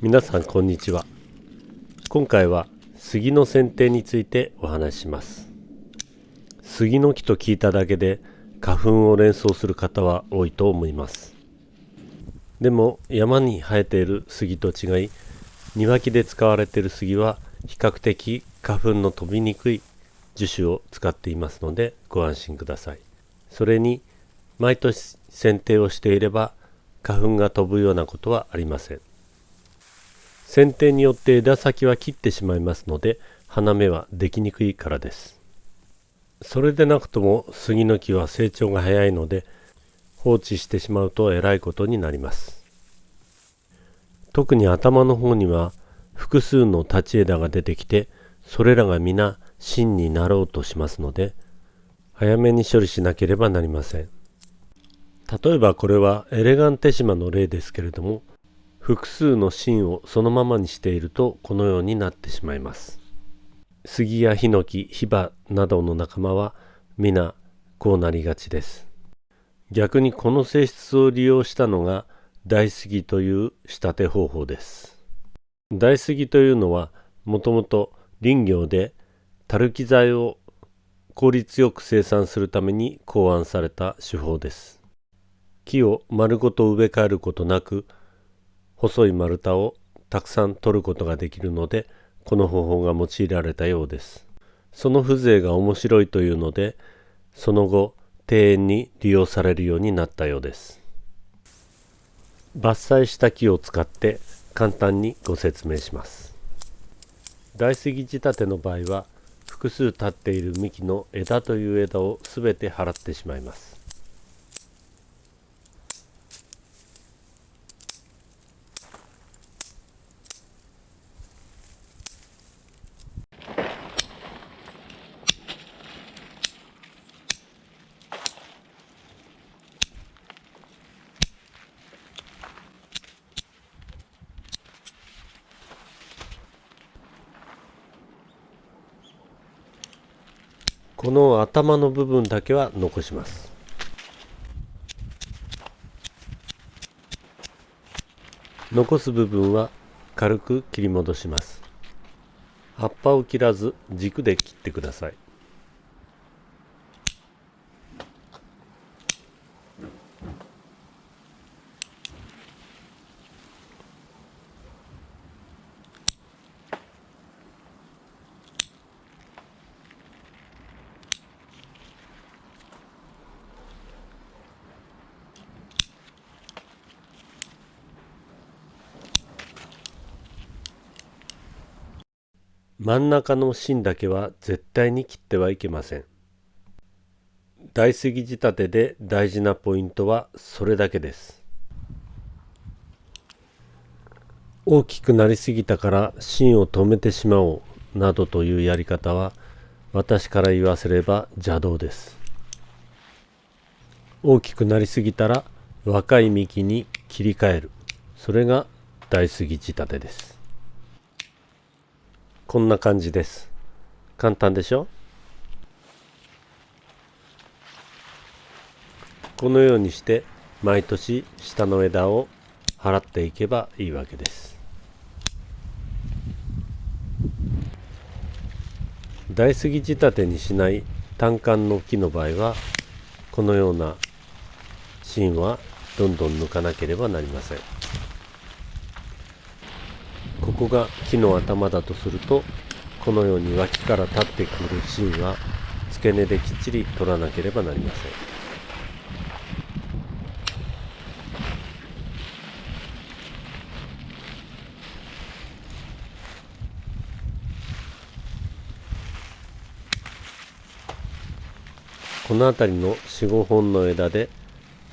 皆さんこんにちは。今回は杉の剪定についてお話しします。杉の木と聞いただけで花粉を連想する方は多いと思います。でも山に生えている杉と違い庭木で使われている杉は比較的花粉の飛びにくい樹種を使っていますのでご安心ください。それに毎年剪定をしていれば花粉が飛ぶようなことはありません。剪定によって枝先は切ってしまいますので花芽はできにくいからです。それでなくとも杉の木は成長が早いので放置してしまうとえらいことになります。特に頭の方には複数の立ち枝が出てきてそれらが皆芯になろうとしますので早めに処理しなければなりません。例えばこれはエレガンテシマの例ですけれども複数の芯をそのままにしているとこのようになってしまいます。杉やヒノキヒバなどの仲間は皆こうなりがちです。逆にこの性質を利用したのが大杉という仕立て方法です。大杉というのはもともと林業でたるき材を効率よく生産するために考案された手法です。木を丸ごと植え替えることなく細い丸太をたくさん取ることができるのでこの方法が用いられたようです。その風情が面白いというのでその後庭園に利用されるようになったようです。伐採した木を使って簡単にご説明します。大杉仕立ての場合は複数立っている幹の枝という枝をすべて払ってしまいます。この頭の部分だけは残します。残す部分は軽く切り戻します。葉っぱを切らず軸で切ってください。真ん中の芯だけは絶対に切ってはいけません。大杉仕立てで大事なポイントはそれだけです。大きくなりすぎたから芯を止めてしまおうなどというやり方は私から言わせれば邪道です。大きくなりすぎたら若い幹に切り替える。それが大杉仕立てです。こんな感じです。簡単でしょ？このようにして毎年下の枝を払っていけばいいわけです。大杉仕立てにしない単管の木の場合はこのような芯はどんどん抜かなければなりません。ここが木の頭だとするとこのように脇から立ってくる芯は付け根できっちり取らなければなりません。この辺りの45本の枝で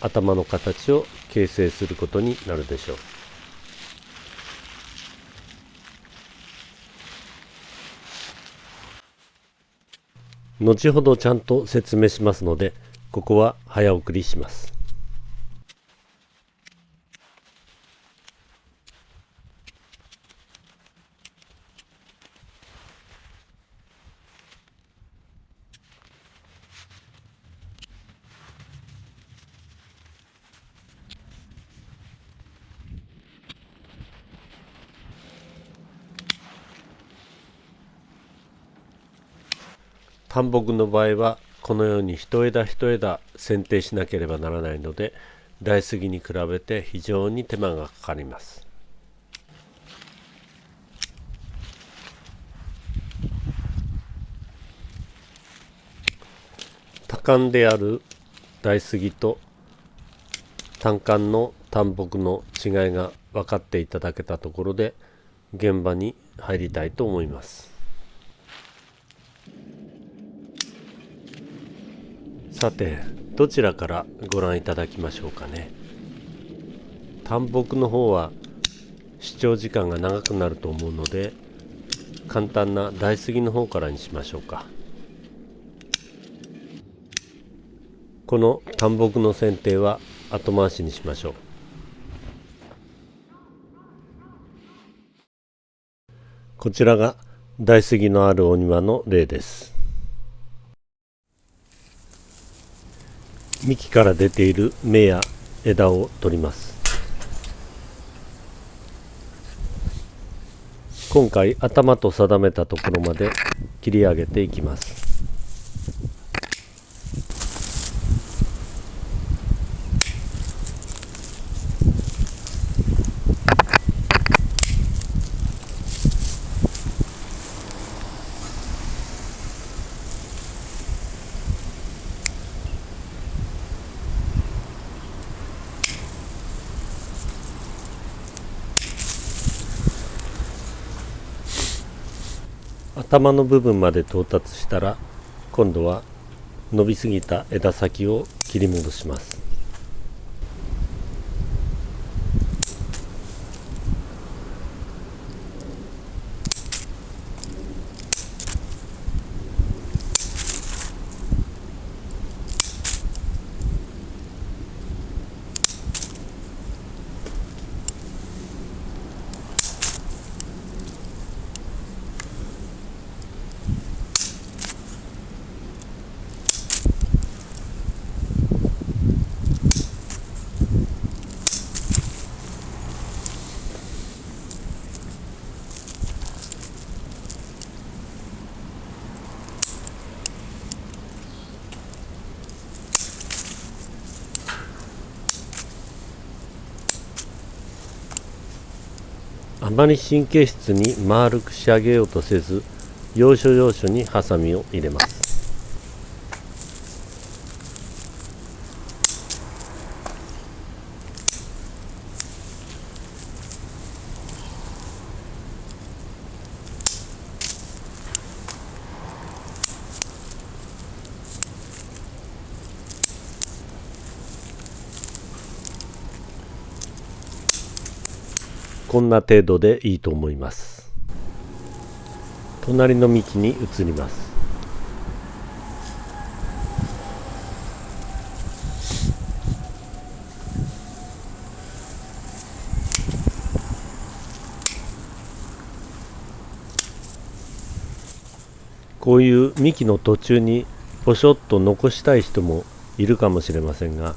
頭の形を形成することになるでしょう。後ほどちゃんと説明しますのでここは早送りします。半木の場合はこのように一枝一枝剪定しなければならないので大杉に比べて非常に手間がかかります。多感である大杉と単管の単木の違いが分かっていただけたところで現場に入りたいと思います。さてどちらからご覧いただきましょうかね。単木の方は視聴時間が長くなると思うので簡単な大杉の方からにしましょうか。この単木の剪定は後回しにしましょう。こちらが大杉のあるお庭の例です。幹から出ている芽や枝を取ります。今回頭と定めたところまで切り上げていきます。頭の部分まで到達したら今度は伸びすぎた枝先を切り戻します。あまり神経質に丸く仕上げようとせず要所要所にハサミを入れます。んな程度でいいと思います。隣の幹に移ります。こういう幹の途中にポショッと残したい人もいるかもしれませんが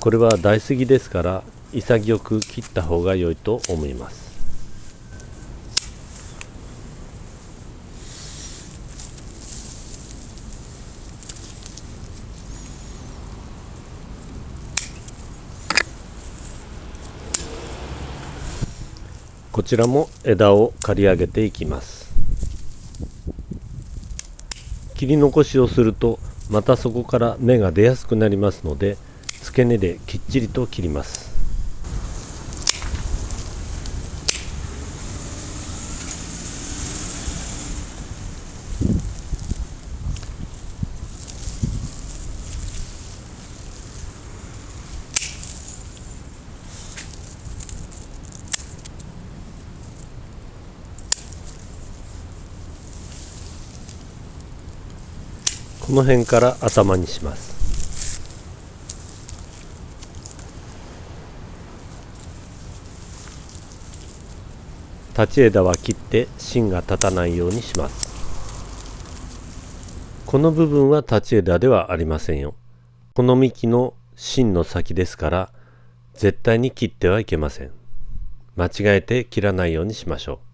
これは大杉ですから潔く切った方が良いと思います。こちらも枝を刈り上げていきます。切り残しをするとまたそこから芽が出やすくなりますので付け根できっちりと切ります。この辺から頭にします。立ち枝は切って芯が立たないようにします。この部分は立ち枝ではありませんよ。この幹の芯の先ですから絶対に切ってはいけません。間違えて切らないようにしましょう。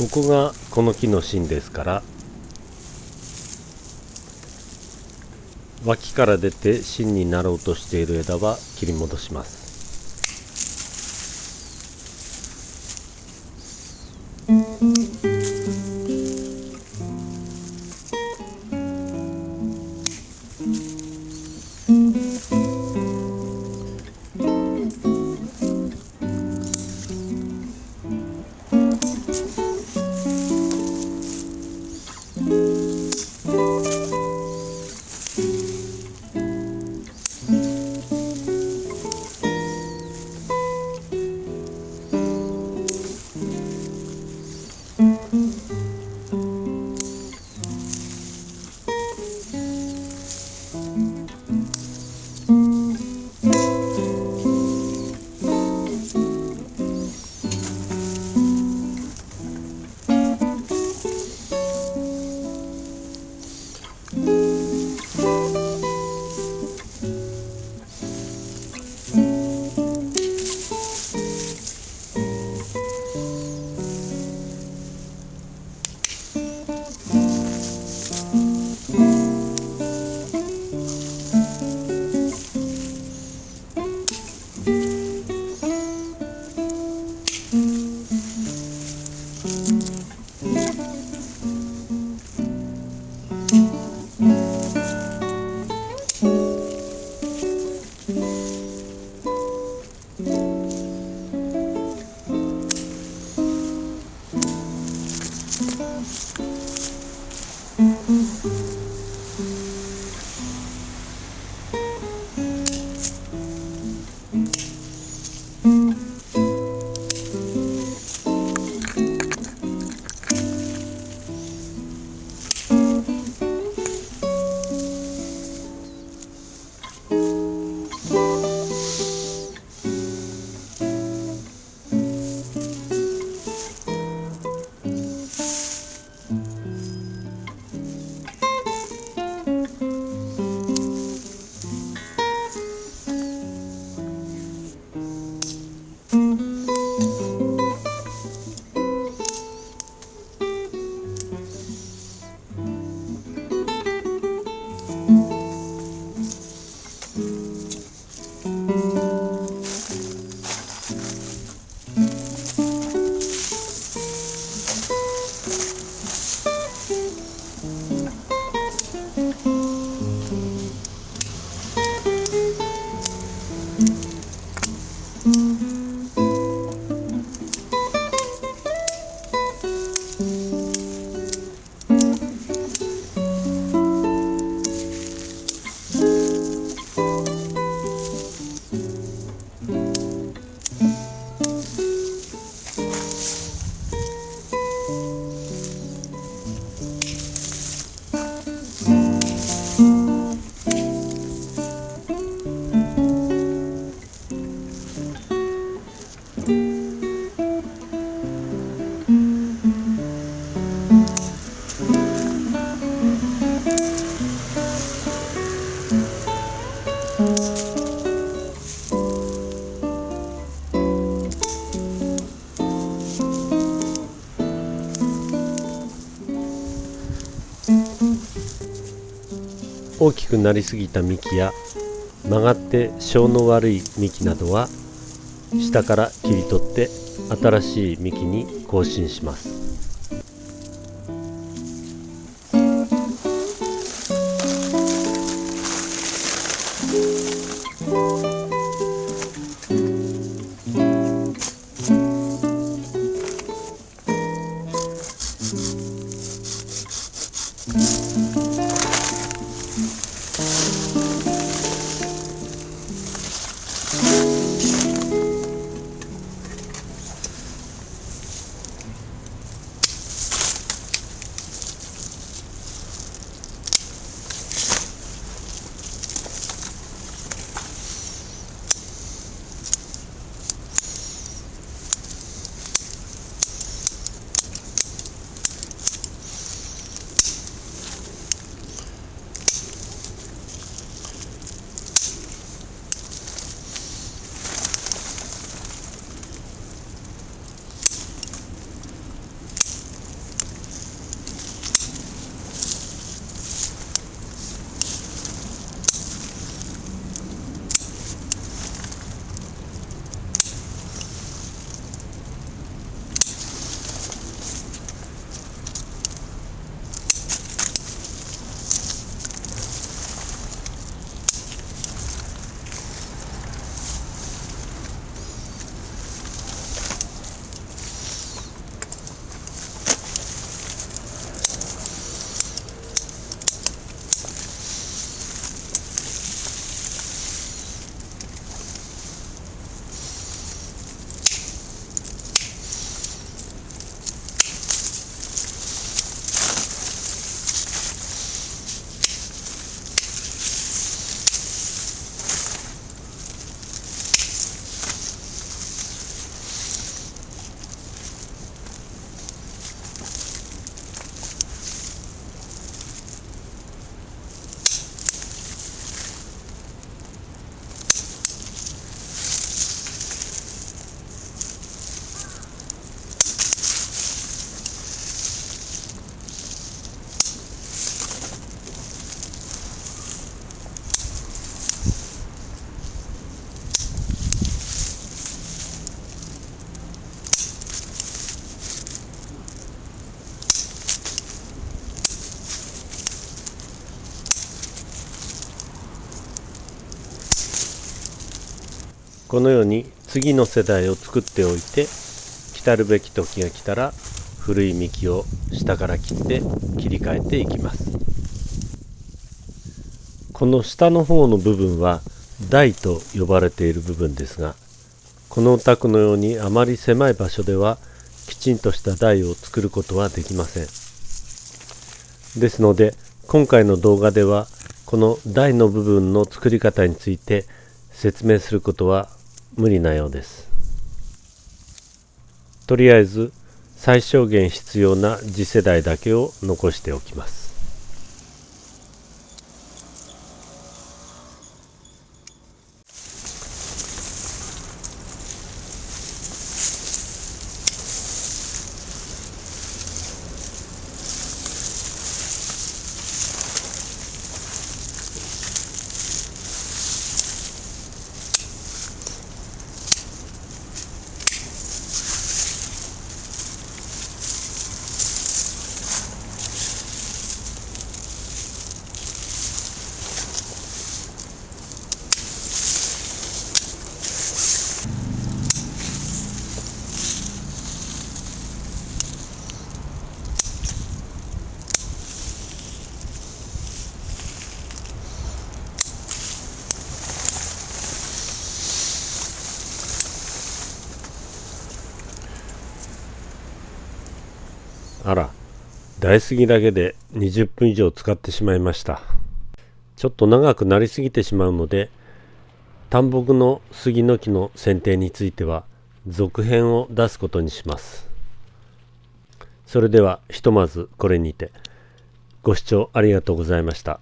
ここがこの木の芯ですから脇から出て芯になろうとしている枝は切り戻します。 음. 大きくなりすぎた幹や曲がって性の悪い幹などは下から切り取って新しい幹に更新します。このように次の世代を作っておいて来るべき時が来たら古い幹を下から切って切り替えていきます。この下の方の部分は台と呼ばれている部分ですがこのお宅のようにあまり狭い場所ではきちんとした台を作ることはできません。ですので今回の動画ではこの台の部分の作り方について説明することは無理なようです。とりあえず最小限必要な次世代だけを残しておきますあら台杉だけで20分以上使ってしまいました。ちょっと長くなりすぎてしまうので単木の杉の木の剪定については続編を出すことにします。それではひとまずこれにて。ご視聴ありがとうございました。